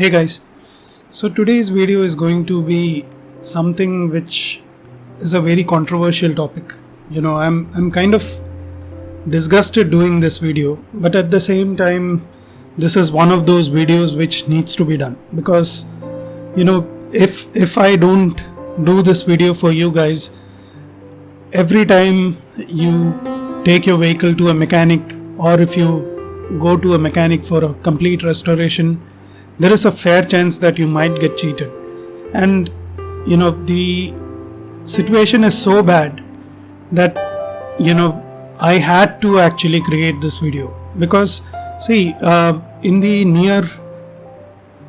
Hey guys, so today's video is going to be something which is a very controversial topic. You know, I'm I'm kind of disgusted doing this video, but at the same time, this is one of those videos which needs to be done because you know if if I don't do this video for you guys, every time you take your vehicle to a mechanic or if you go to a mechanic for a complete restoration there is a fair chance that you might get cheated. And you know the situation is so bad that you know i had to actually create this video. Because see uh, in the near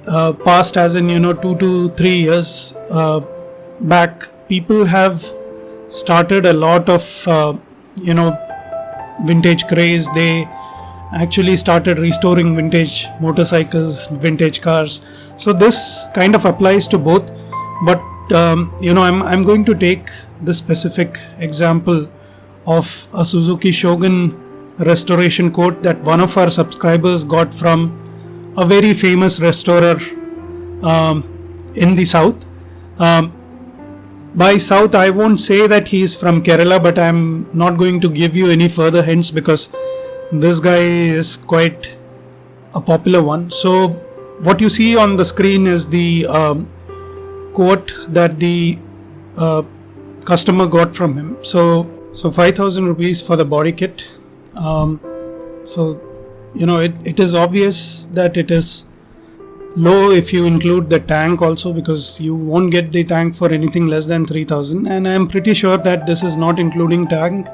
uh, past as in you know 2 to 3 years uh, back people have started a lot of uh, you know vintage craze. They actually started restoring vintage motorcycles, vintage cars. So this kind of applies to both. But um, you know, I'm I'm going to take the specific example of a Suzuki Shogun restoration coat that one of our subscribers got from a very famous restorer um, in the south. Um, by south, I won't say that he is from Kerala, but I'm not going to give you any further hints because this guy is quite a popular one. So what you see on the screen is the um, quote that the uh, customer got from him. So so 5000 rupees for the body kit. Um, so you know it, it is obvious that it is low if you include the tank also because you won't get the tank for anything less than 3000 and i am pretty sure that this is not including tank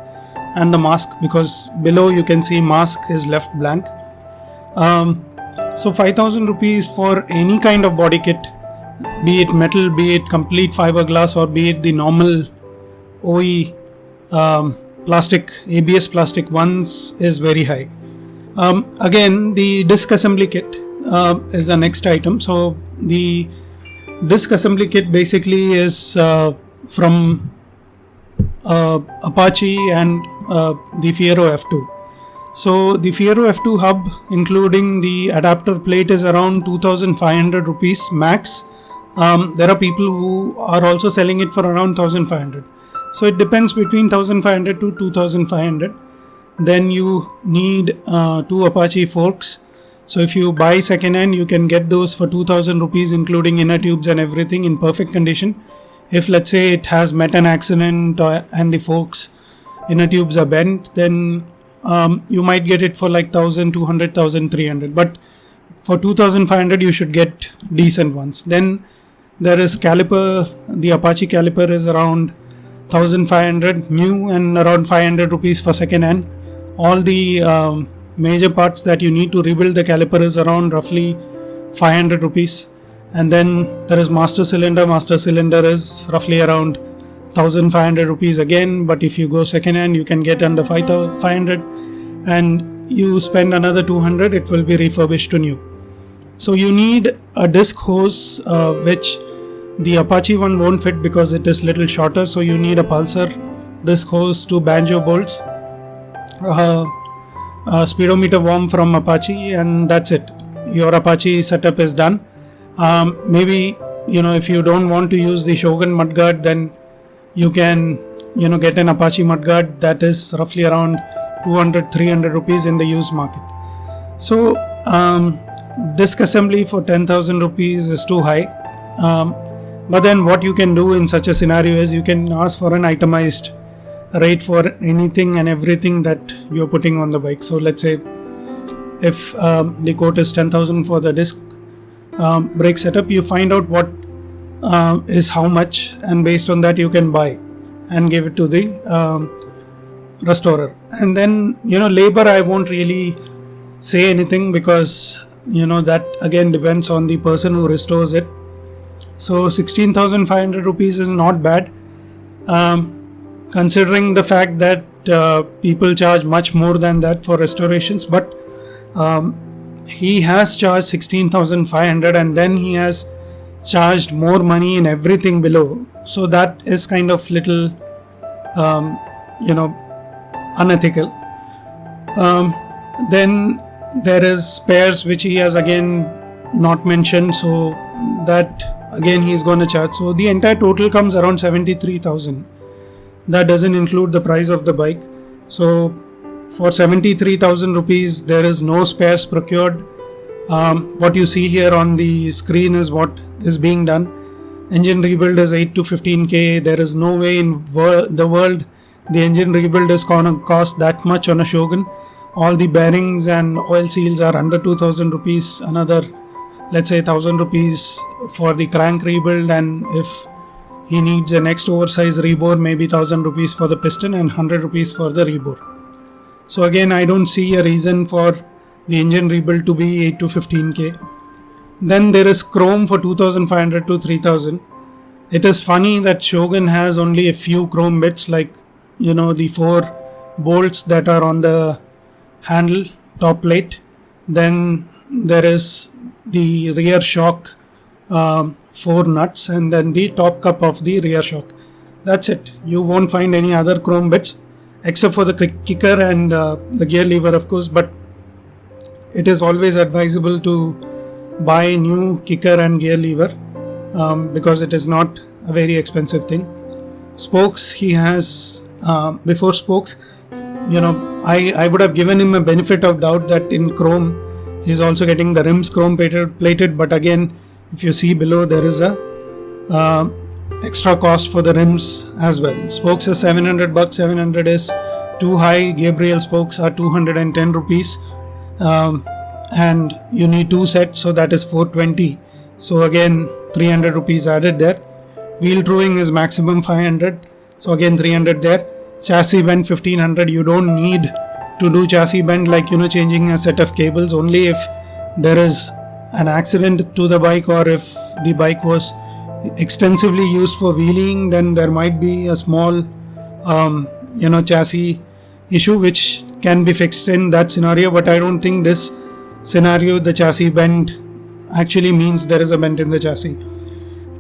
and the mask because below you can see mask is left blank. Um, so 5000 rupees for any kind of body kit be it metal be it complete fiberglass or be it the normal OE um, plastic ABS plastic ones is very high. Um, again the disc assembly kit uh, is the next item. So the disc assembly kit basically is uh, from uh, Apache and uh, the Fiero F2. So the Fiero F2 hub including the adapter plate is around 2500 rupees max. Um, there are people who are also selling it for around 1500. So it depends between 1500 to 2500. Then you need uh, two Apache forks. So if you buy second hand, you can get those for 2000 rupees, including inner tubes and everything in perfect condition. If let's say it has met an accident uh, and the forks inner tubes are bent, then um, you might get it for like 1200, 1300. But for 2500, you should get decent ones. Then there is caliper, the Apache caliper is around 1500 new and around 500 rupees for second hand. All the um, major parts that you need to rebuild the caliper is around roughly 500 rupees. And then there is master cylinder. Master cylinder is roughly around 1500 rupees again but if you go second hand you can get under 5500 and you spend another 200 it will be refurbished to new. So you need a disc hose uh, which the apache one won't fit because it is little shorter so you need a pulsar disc hose to banjo bolts uh, a speedometer worm from apache and that's it. Your apache setup is done. Um, maybe you know if you don't want to use the shogun mudguard then you can you know get an Apache mudguard that is roughly around 200 300 rupees in the used market. So um, disc assembly for 10,000 rupees is too high. Um, but then what you can do in such a scenario is you can ask for an itemized rate for anything and everything that you're putting on the bike. So let's say if um, the quote is 10,000 for the disc um, brake setup you find out what uh, is how much and based on that you can buy and give it to the um, restorer. And then you know labor i won't really say anything because you know that again depends on the person who restores it. So 16500 rupees is not bad. Um, considering the fact that uh, people charge much more than that for restorations but um, he has charged 16500 and then he has charged more money in everything below. So that is kind of little um, you know unethical. Um, then there is spares which he has again not mentioned. So that again he's going to charge. So the entire total comes around 73000 that doesn't include the price of the bike. So for 73000 rupees there is no spares procured um, what you see here on the screen is what is being done. Engine rebuild is 8 to 15k there is no way in wor- the world the engine rebuild is gonna cost that much on a shogun. All the bearings and oil seals are under 2000 rupees another let's say 1000 rupees for the crank rebuild and if he needs a next oversized rebore maybe 1000 rupees for the piston and 100 rupees for the rebore. So again i don't see a reason for the engine rebuild to be 8 to 15k then there is chrome for 2500 to 3000 it is funny that shogun has only a few chrome bits like you know the four bolts that are on the handle top plate. Then there is the rear shock um, four nuts and then the top cup of the rear shock. That's it. You won't find any other chrome bits except for the kicker and uh, the gear lever of course but it is always advisable to buy new kicker and gear lever um, because it is not a very expensive thing. Spokes he has uh, before spokes you know I, I would have given him a benefit of doubt that in chrome he's also getting the rims chrome plated, plated but again if you see below there is a uh, extra cost for the rims as well. Spokes are 700 bucks 700 is too high. Gabriel spokes are 210 rupees um, and you need two sets so that is 420 so again 300 rupees added there. Wheel truing is maximum 500 so again 300 there. Chassis bend 1500 you don't need to do chassis bend like you know changing a set of cables. Only if there is an accident to the bike or if the bike was extensively used for wheeling then there might be a small um, you know chassis issue which can be fixed in that scenario but i don't think this scenario the chassis bend actually means there is a bend in the chassis.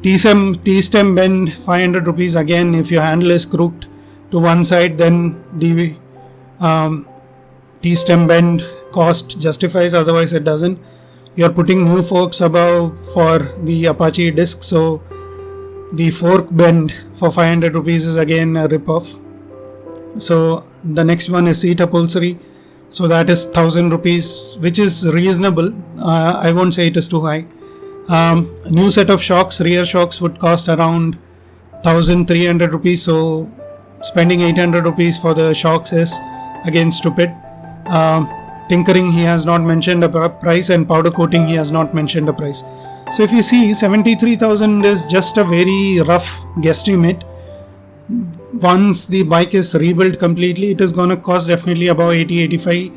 T-stem t-stem bend 500 rupees again if your handle is crooked to one side then the um, T-stem bend cost justifies otherwise it doesn't. You're putting new forks above for the Apache disc so the fork bend for 500 rupees is again a rip-off. So the next one is seat upholstery. So that is 1000 rupees which is reasonable. Uh, I won't say it is too high. Um, new set of shocks rear shocks would cost around 1300 rupees. So spending 800 rupees for the shocks is again stupid. Um, tinkering he has not mentioned a price and powder coating he has not mentioned a price. So if you see 73000 is just a very rough guesstimate once the bike is rebuilt completely it is going to cost definitely about 80 85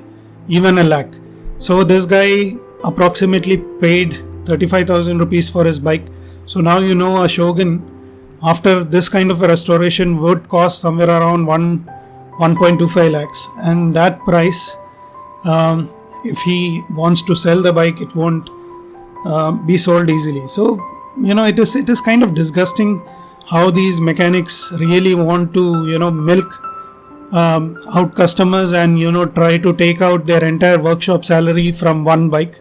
even a lakh. So this guy approximately paid 35000 rupees for his bike. So now you know a shogun after this kind of a restoration would cost somewhere around 1 1.25 lakhs. And that price um, if he wants to sell the bike it won't uh, be sold easily. So you know it is it is kind of disgusting how these mechanics really want to you know milk um, out customers and you know try to take out their entire workshop salary from one bike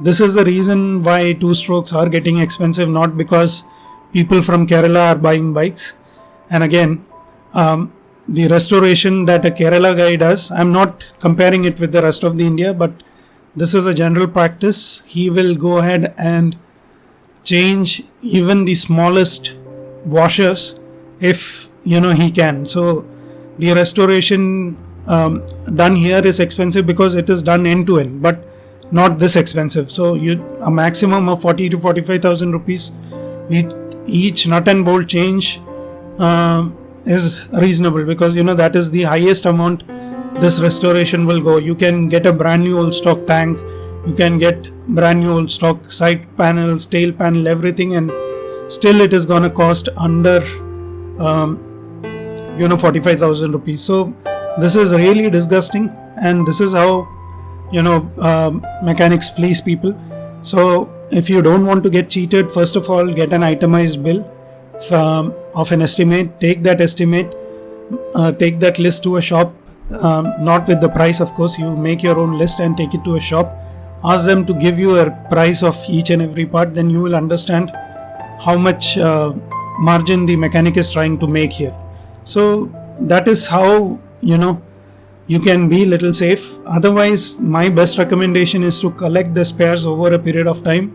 this is the reason why two strokes are getting expensive not because people from Kerala are buying bikes. And again, um, the restoration that a Kerala guy does, I'm not comparing it with the rest of the India, but this is a general practice. He will go ahead and change even the smallest washers if you know he can. So the restoration um, done here is expensive because it is done end to end, but not this expensive. So you a maximum of forty to forty five thousand rupees. We each nut and bolt change uh, is reasonable because you know that is the highest amount this restoration will go you can get a brand new old stock tank you can get brand new old stock side panels tail panel everything and still it is gonna cost under um, you know 45000 rupees so this is really disgusting and this is how you know uh, mechanics fleece people so if you don't want to get cheated, first of all, get an itemized bill from, of an estimate. Take that estimate, uh, take that list to a shop, um, not with the price, of course. You make your own list and take it to a shop ask them to give you a price of each and every part then you will understand how much uh, margin the mechanic is trying to make here. So that is how you know you can be little safe. Otherwise my best recommendation is to collect the spares over a period of time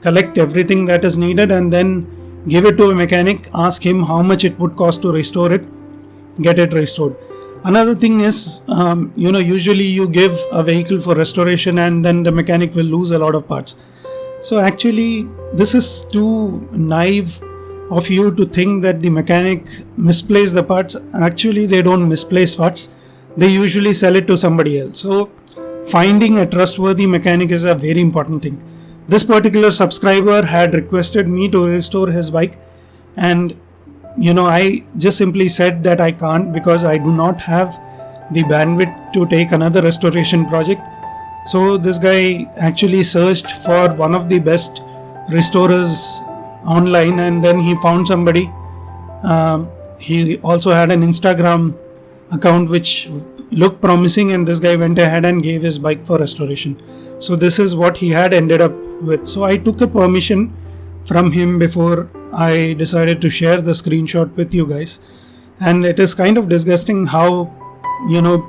collect everything that is needed and then give it to a mechanic ask him how much it would cost to restore it get it restored. Another thing is um, you know usually you give a vehicle for restoration and then the mechanic will lose a lot of parts so actually this is too naive of you to think that the mechanic misplace the parts. Actually they don't misplace parts. They usually sell it to somebody else. So finding a trustworthy mechanic is a very important thing. This particular subscriber had requested me to restore his bike. And you know i just simply said that i can't because i do not have the bandwidth to take another restoration project so this guy actually searched for one of the best restorers online and then he found somebody. Um, he also had an instagram account which looked promising and this guy went ahead and gave his bike for restoration. So this is what he had ended up with. So i took a permission from him before I decided to share the screenshot with you guys. And it is kind of disgusting how, you know,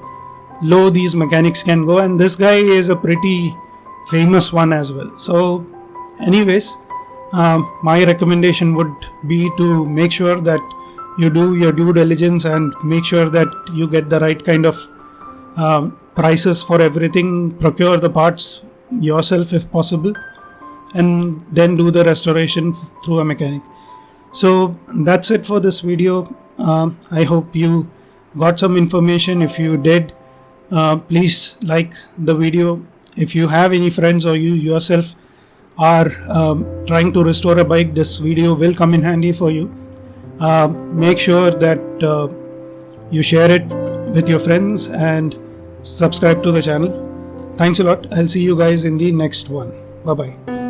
low these mechanics can go. And this guy is a pretty famous one as well. So, anyways, um, my recommendation would be to make sure that you do your due diligence and make sure that you get the right kind of um, prices for everything, procure the parts yourself if possible and then do the restoration through a mechanic so that's it for this video uh, i hope you got some information if you did uh, please like the video. If you have any friends or you yourself are um, trying to restore a bike this video will come in handy for you. Uh, make sure that uh, you share it with your friends and subscribe to the channel. Thanks a lot. I'll see you guys in the next one. Bye bye